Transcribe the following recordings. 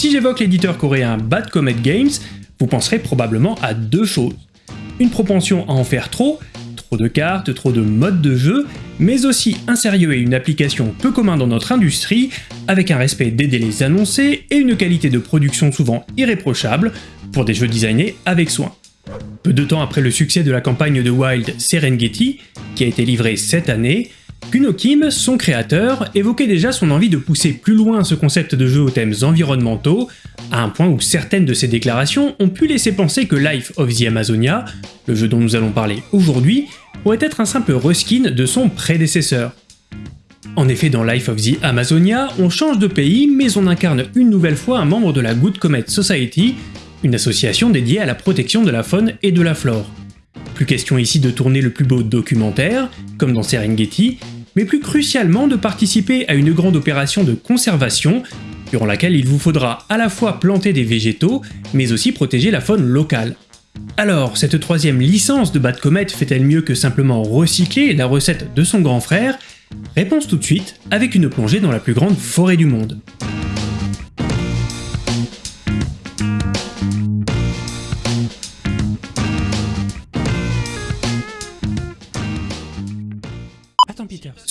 Si j'évoque l'éditeur coréen Bad Comet Games, vous penserez probablement à deux choses. Une propension à en faire trop, trop de cartes, trop de modes de jeu, mais aussi un sérieux et une application peu commun dans notre industrie, avec un respect des délais annoncés et une qualité de production souvent irréprochable, pour des jeux designés avec soin. Peu de temps après le succès de la campagne de Wild Serengeti, qui a été livrée cette année, Kuno Kim, son créateur, évoquait déjà son envie de pousser plus loin ce concept de jeu aux thèmes environnementaux, à un point où certaines de ses déclarations ont pu laisser penser que Life of the Amazonia, le jeu dont nous allons parler aujourd'hui, pourrait être un simple reskin de son prédécesseur. En effet, dans Life of the Amazonia, on change de pays, mais on incarne une nouvelle fois un membre de la Good Comet Society, une association dédiée à la protection de la faune et de la flore. Plus question ici de tourner le plus beau documentaire, comme dans Serengeti, mais plus crucialement de participer à une grande opération de conservation, durant laquelle il vous faudra à la fois planter des végétaux, mais aussi protéger la faune locale. Alors, cette troisième licence de Bad Comet fait-elle mieux que simplement recycler la recette de son grand frère? Réponse tout de suite, avec une plongée dans la plus grande forêt du monde.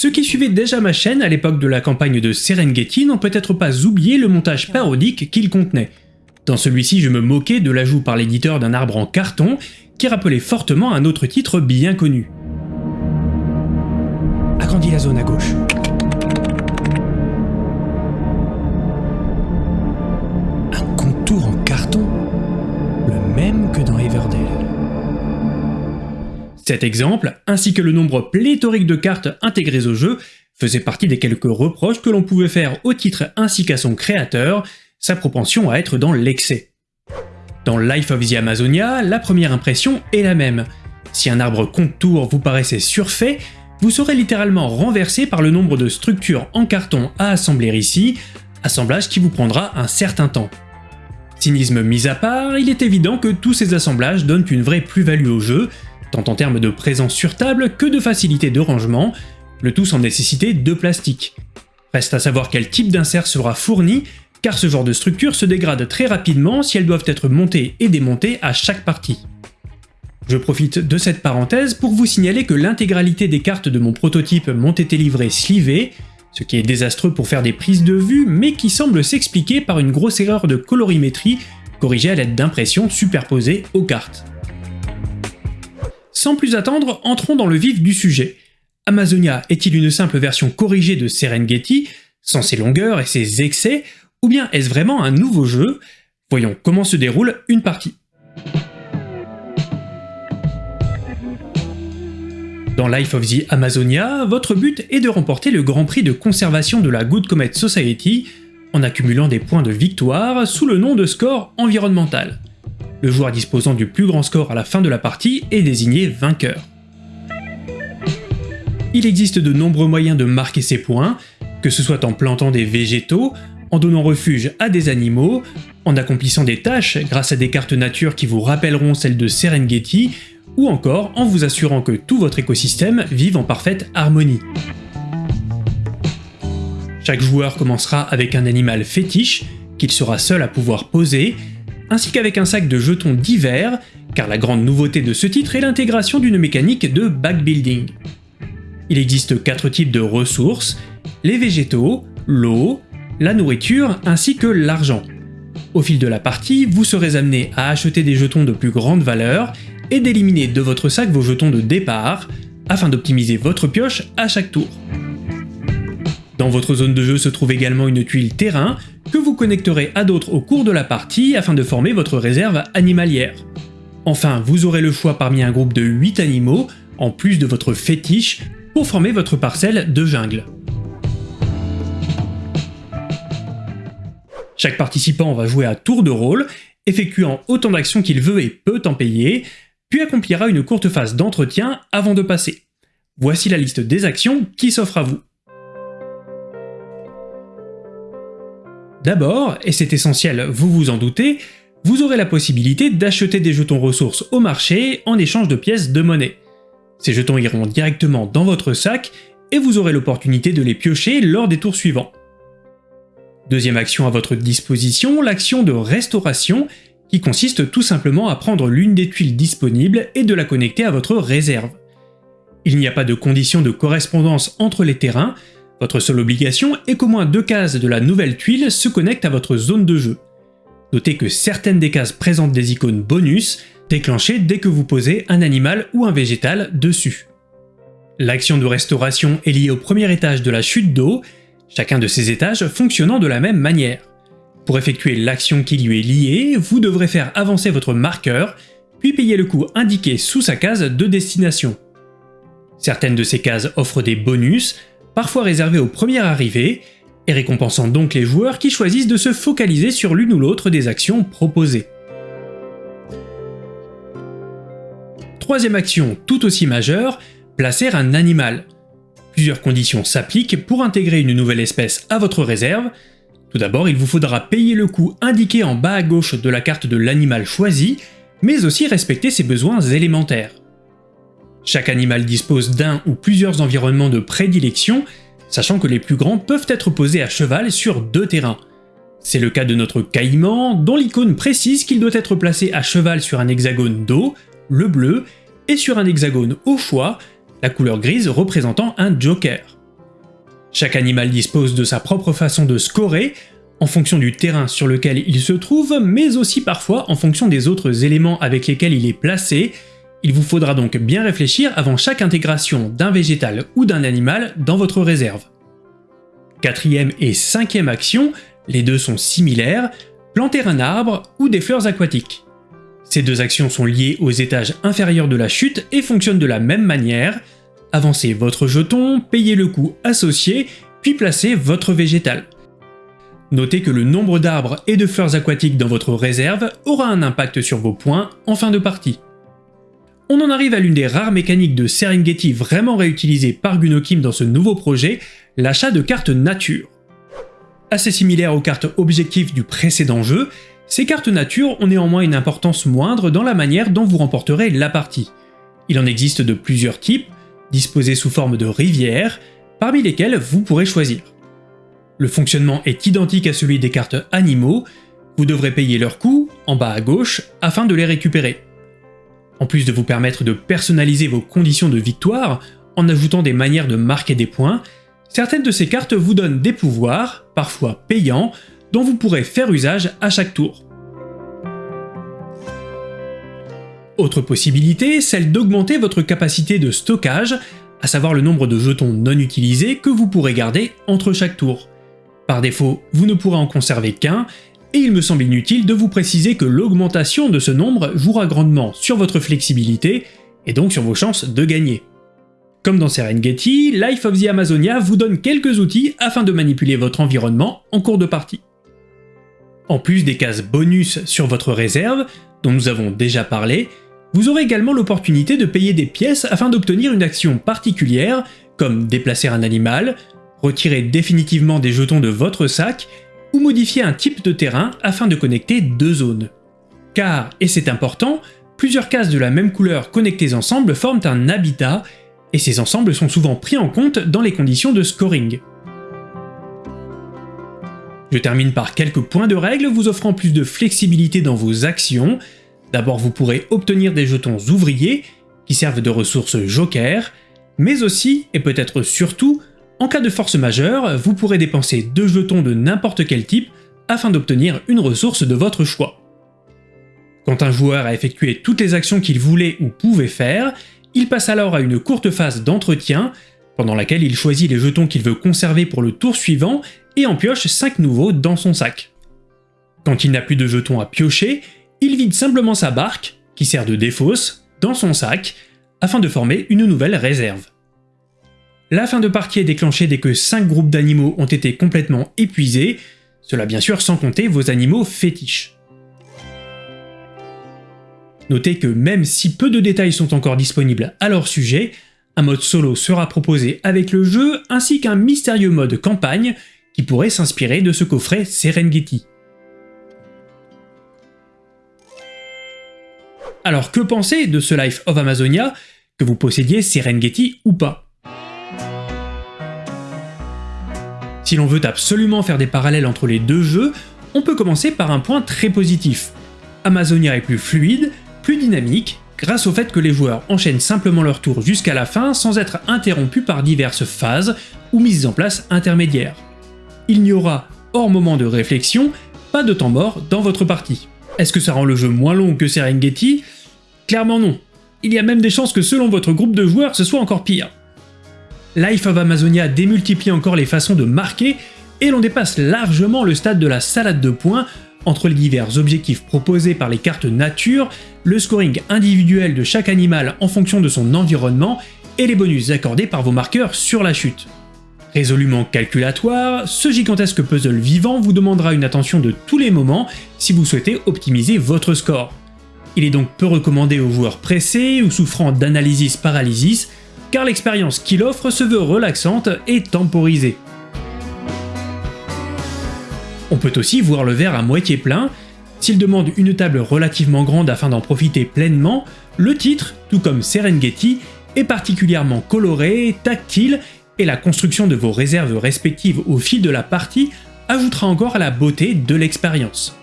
Ceux qui suivaient déjà ma chaîne à l'époque de la campagne de Serengeti n'ont peut-être pas oublié le montage parodique qu'il contenait. Dans celui-ci, je me moquais de l'ajout par l'éditeur d'un arbre en carton qui rappelait fortement un autre titre bien connu. Agrandis la zone à gauche. Cet exemple, ainsi que le nombre pléthorique de cartes intégrées au jeu, faisait partie des quelques reproches que l'on pouvait faire au titre ainsi qu'à son créateur, sa propension à être dans l'excès. Dans Life of the Amazonia, la première impression est la même. Si un arbre contour vous paraissait surfait, vous serez littéralement renversé par le nombre de structures en carton à assembler ici, assemblage qui vous prendra un certain temps. Cynisme mis à part, il est évident que tous ces assemblages donnent une vraie plus-value au jeu, tant en termes de présence sur table que de facilité de rangement, le tout sans nécessiter de plastique. Reste à savoir quel type d'insert sera fourni, car ce genre de structure se dégrade très rapidement si elles doivent être montées et démontées à chaque partie. Je profite de cette parenthèse pour vous signaler que l'intégralité des cartes de mon prototype m'ont été livrées slivées, ce qui est désastreux pour faire des prises de vue, mais qui semble s'expliquer par une grosse erreur de colorimétrie corrigée à l'aide d'impressions superposées aux cartes. Sans plus attendre, entrons dans le vif du sujet. Amazonia est-il une simple version corrigée de Serengeti, sans ses longueurs et ses excès, ou bien est-ce vraiment un nouveau jeu? Voyons comment se déroule une partie. Dans Life of the Amazonia, votre but est de remporter le Grand Prix de conservation de la Good Comet Society en accumulant des points de victoire sous le nom de score environnemental. Le joueur disposant du plus grand score à la fin de la partie est désigné vainqueur. Il existe de nombreux moyens de marquer ses points, que ce soit en plantant des végétaux, en donnant refuge à des animaux, en accomplissant des tâches grâce à des cartes nature qui vous rappelleront celles de Serengeti, ou encore en vous assurant que tout votre écosystème vive en parfaite harmonie. Chaque joueur commencera avec un animal fétiche, qu'il sera seul à pouvoir poser, ainsi qu'avec un sac de jetons divers, car la grande nouveauté de ce titre est l'intégration d'une mécanique de backbuilding. Il existe quatre types de ressources, les végétaux, l'eau, la nourriture ainsi que l'argent. Au fil de la partie, vous serez amené à acheter des jetons de plus grande valeur et d'éliminer de votre sac vos jetons de départ, afin d'optimiser votre pioche à chaque tour. Dans votre zone de jeu se trouve également une tuile terrain que vous connecterez à d'autres au cours de la partie afin de former votre réserve animalière. Enfin, vous aurez le choix parmi un groupe de 8 animaux, en plus de votre fétiche, pour former votre parcelle de jungle. Chaque participant va jouer à tour de rôle, effectuant autant d'actions qu'il veut et peut en payer, puis accomplira une courte phase d'entretien avant de passer. Voici la liste des actions qui s'offrent à vous. D'abord, et c'est essentiel, vous vous en doutez, vous aurez la possibilité d'acheter des jetons ressources au marché en échange de pièces de monnaie. Ces jetons iront directement dans votre sac et vous aurez l'opportunité de les piocher lors des tours suivants. Deuxième action à votre disposition, l'action de restauration, qui consiste tout simplement à prendre l'une des tuiles disponibles et de la connecter à votre réserve. Il n'y a pas de condition de correspondance entre les terrains, votre seule obligation est qu'au moins deux cases de la nouvelle tuile se connectent à votre zone de jeu. Notez que certaines des cases présentent des icônes bonus, déclenchées dès que vous posez un animal ou un végétal dessus. L'action de restauration est liée au premier étage de la chute d'eau, chacun de ces étages fonctionnant de la même manière. Pour effectuer l'action qui lui est liée, vous devrez faire avancer votre marqueur, puis payer le coût indiqué sous sa case de destination. Certaines de ces cases offrent des bonus, parfois réservés aux premières arrivées, et récompensant donc les joueurs qui choisissent de se focaliser sur l'une ou l'autre des actions proposées. Troisième action tout aussi majeure, placer un animal. Plusieurs conditions s'appliquent pour intégrer une nouvelle espèce à votre réserve. Tout d'abord, il vous faudra payer le coût indiqué en bas à gauche de la carte de l'animal choisi, mais aussi respecter ses besoins élémentaires. Chaque animal dispose d'un ou plusieurs environnements de prédilection, sachant que les plus grands peuvent être posés à cheval sur deux terrains. C'est le cas de notre caïman, dont l'icône précise qu'il doit être placé à cheval sur un hexagone d'eau, le bleu, et sur un hexagone au choix, la couleur grise représentant un joker. Chaque animal dispose de sa propre façon de scorer, en fonction du terrain sur lequel il se trouve, mais aussi parfois en fonction des autres éléments avec lesquels il est placé, il vous faudra donc bien réfléchir avant chaque intégration d'un végétal ou d'un animal dans votre réserve. Quatrième et cinquième action, les deux sont similaires, planter un arbre ou des fleurs aquatiques. Ces deux actions sont liées aux étages inférieurs de la chute et fonctionnent de la même manière. Avancez votre jeton, payez le coût associé, puis placez votre végétal. Notez que le nombre d'arbres et de fleurs aquatiques dans votre réserve aura un impact sur vos points en fin de partie on en arrive à l'une des rares mécaniques de Serengeti vraiment réutilisées par Gunokim dans ce nouveau projet, l'achat de cartes nature. Assez similaire aux cartes objectifs du précédent jeu, ces cartes nature ont néanmoins une importance moindre dans la manière dont vous remporterez la partie. Il en existe de plusieurs types, disposés sous forme de rivières, parmi lesquelles vous pourrez choisir. Le fonctionnement est identique à celui des cartes animaux, vous devrez payer leur coût, en bas à gauche, afin de les récupérer. En plus de vous permettre de personnaliser vos conditions de victoire en ajoutant des manières de marquer des points, certaines de ces cartes vous donnent des pouvoirs, parfois payants, dont vous pourrez faire usage à chaque tour. Autre possibilité, celle d'augmenter votre capacité de stockage, à savoir le nombre de jetons non utilisés que vous pourrez garder entre chaque tour. Par défaut, vous ne pourrez en conserver qu'un, et il me semble inutile de vous préciser que l'augmentation de ce nombre jouera grandement sur votre flexibilité, et donc sur vos chances de gagner. Comme dans Serengeti, Life of the Amazonia vous donne quelques outils afin de manipuler votre environnement en cours de partie. En plus des cases bonus sur votre réserve, dont nous avons déjà parlé, vous aurez également l'opportunité de payer des pièces afin d'obtenir une action particulière, comme déplacer un animal, retirer définitivement des jetons de votre sac, ou modifier un type de terrain afin de connecter deux zones. Car, et c'est important, plusieurs cases de la même couleur connectées ensemble forment un habitat, et ces ensembles sont souvent pris en compte dans les conditions de scoring. Je termine par quelques points de règle vous offrant plus de flexibilité dans vos actions. D'abord vous pourrez obtenir des jetons ouvriers, qui servent de ressources joker, mais aussi, et peut-être surtout, en cas de force majeure, vous pourrez dépenser deux jetons de n'importe quel type afin d'obtenir une ressource de votre choix. Quand un joueur a effectué toutes les actions qu'il voulait ou pouvait faire, il passe alors à une courte phase d'entretien, pendant laquelle il choisit les jetons qu'il veut conserver pour le tour suivant et en pioche 5 nouveaux dans son sac. Quand il n'a plus de jetons à piocher, il vide simplement sa barque, qui sert de défausse, dans son sac, afin de former une nouvelle réserve. La fin de partie est déclenchée dès que 5 groupes d'animaux ont été complètement épuisés, cela bien sûr sans compter vos animaux fétiches. Notez que même si peu de détails sont encore disponibles à leur sujet, un mode solo sera proposé avec le jeu ainsi qu'un mystérieux mode campagne qui pourrait s'inspirer de ce coffret Serengeti. Alors que penser de ce Life of Amazonia, que vous possédiez Serengeti ou pas? Si l'on veut absolument faire des parallèles entre les deux jeux, on peut commencer par un point très positif. Amazonia est plus fluide, plus dynamique, grâce au fait que les joueurs enchaînent simplement leur tour jusqu'à la fin sans être interrompus par diverses phases ou mises en place intermédiaires. Il n'y aura, hors moment de réflexion, pas de temps mort dans votre partie. Est-ce que ça rend le jeu moins long que Serengeti? Clairement non. Il y a même des chances que selon votre groupe de joueurs ce soit encore pire. Life of Amazonia démultiplie encore les façons de marquer et l'on dépasse largement le stade de la salade de points entre les divers objectifs proposés par les cartes nature, le scoring individuel de chaque animal en fonction de son environnement et les bonus accordés par vos marqueurs sur la chute. Résolument calculatoire, ce gigantesque puzzle vivant vous demandera une attention de tous les moments si vous souhaitez optimiser votre score. Il est donc peu recommandé aux joueurs pressés ou souffrant d'analysis paralysis, car l'expérience qu'il offre se veut relaxante et temporisée. On peut aussi voir le verre à moitié plein, s'il demande une table relativement grande afin d'en profiter pleinement, le titre, tout comme Serengeti, est particulièrement coloré, tactile, et la construction de vos réserves respectives au fil de la partie ajoutera encore à la beauté de l'expérience.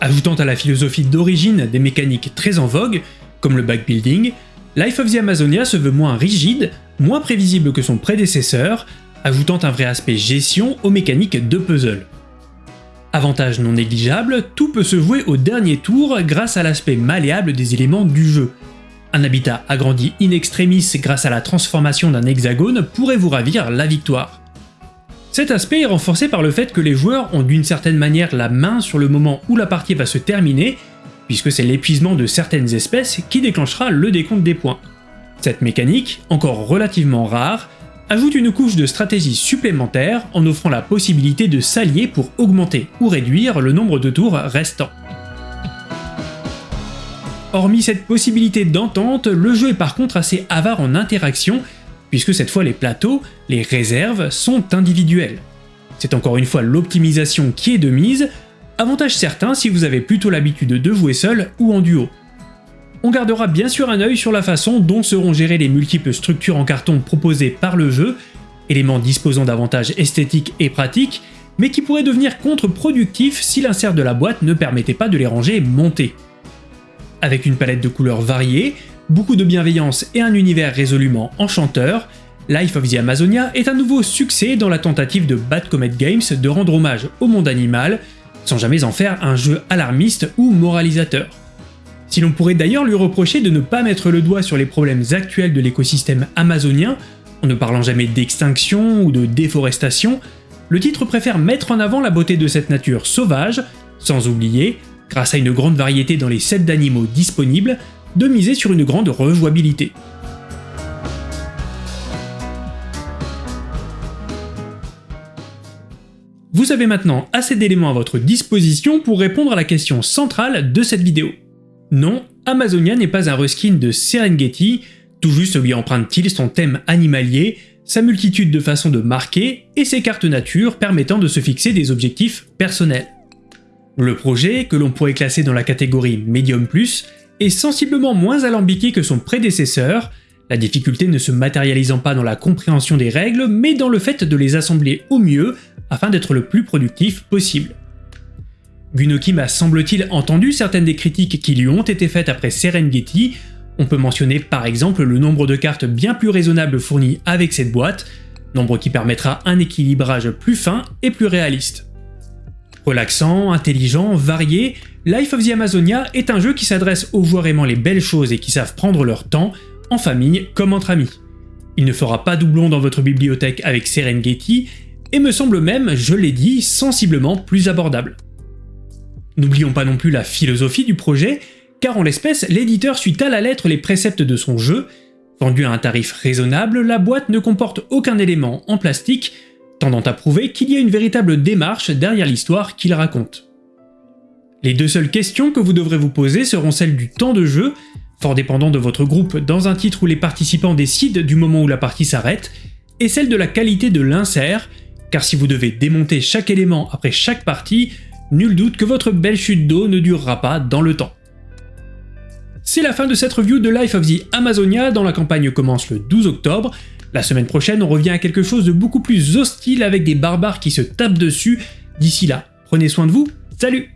Ajoutant à la philosophie d'origine des mécaniques très en vogue, comme le backbuilding, Life of the Amazonia se veut moins rigide, moins prévisible que son prédécesseur, ajoutant un vrai aspect gestion aux mécaniques de puzzle. Avantage non négligeable, tout peut se jouer au dernier tour grâce à l'aspect malléable des éléments du jeu. Un habitat agrandi in extremis grâce à la transformation d'un hexagone pourrait vous ravir la victoire. Cet aspect est renforcé par le fait que les joueurs ont d'une certaine manière la main sur le moment où la partie va se terminer, puisque c'est l'épuisement de certaines espèces qui déclenchera le décompte des points. Cette mécanique, encore relativement rare, ajoute une couche de stratégie supplémentaire en offrant la possibilité de s'allier pour augmenter ou réduire le nombre de tours restants. Hormis cette possibilité d'entente, le jeu est par contre assez avare en interaction, puisque cette fois les plateaux, les réserves, sont individuels. C'est encore une fois l'optimisation qui est de mise, avantage certain si vous avez plutôt l'habitude de jouer seul ou en duo. On gardera bien sûr un œil sur la façon dont seront gérées les multiples structures en carton proposées par le jeu, éléments disposant d'avantages esthétiques et pratiques, mais qui pourraient devenir contre-productifs si l'insert de la boîte ne permettait pas de les ranger montés. Avec une palette de couleurs variées, beaucoup de bienveillance et un univers résolument enchanteur, Life of the Amazonia est un nouveau succès dans la tentative de Bad Comet Games de rendre hommage au monde animal, sans jamais en faire un jeu alarmiste ou moralisateur. Si l'on pourrait d'ailleurs lui reprocher de ne pas mettre le doigt sur les problèmes actuels de l'écosystème amazonien, en ne parlant jamais d'extinction ou de déforestation, le titre préfère mettre en avant la beauté de cette nature sauvage, sans oublier, grâce à une grande variété dans les sets d'animaux disponibles, de miser sur une grande rejouabilité. Vous avez maintenant assez d'éléments à votre disposition pour répondre à la question centrale de cette vidéo. Non, Amazonia n'est pas un reskin de Serengeti, tout juste lui emprunte-t-il son thème animalier, sa multitude de façons de marquer et ses cartes nature permettant de se fixer des objectifs personnels. Le projet, que l'on pourrait classer dans la catégorie Medium Plus, est sensiblement moins alambiqué que son prédécesseur, la difficulté ne se matérialisant pas dans la compréhension des règles, mais dans le fait de les assembler au mieux afin d'être le plus productif possible. Gunokim a semble-t-il entendu certaines des critiques qui lui ont été faites après Serengeti, on peut mentionner par exemple le nombre de cartes bien plus raisonnable fournies avec cette boîte, nombre qui permettra un équilibrage plus fin et plus réaliste. Relaxant, intelligent, varié, Life of the Amazonia est un jeu qui s'adresse aux joueurs aimant les belles choses et qui savent prendre leur temps, en famille comme entre amis. Il ne fera pas doublon dans votre bibliothèque avec Serengeti, et me semble même, je l'ai dit, sensiblement plus abordable. N'oublions pas non plus la philosophie du projet, car en l'espèce, l'éditeur suit à la lettre les préceptes de son jeu. Vendue à un tarif raisonnable, la boîte ne comporte aucun élément en plastique, tendant à prouver qu'il y a une véritable démarche derrière l'histoire qu'il raconte. Les deux seules questions que vous devrez vous poser seront celles du temps de jeu, fort dépendant de votre groupe dans un titre où les participants décident du moment où la partie s'arrête, et celle de la qualité de l'insert, car si vous devez démonter chaque élément après chaque partie, nul doute que votre belle chute d'eau ne durera pas dans le temps. C'est la fin de cette review de Life of the Amazonia dont la campagne commence le 12 octobre. La semaine prochaine, on revient à quelque chose de beaucoup plus hostile avec des barbares qui se tapent dessus. D'ici là, prenez soin de vous, salut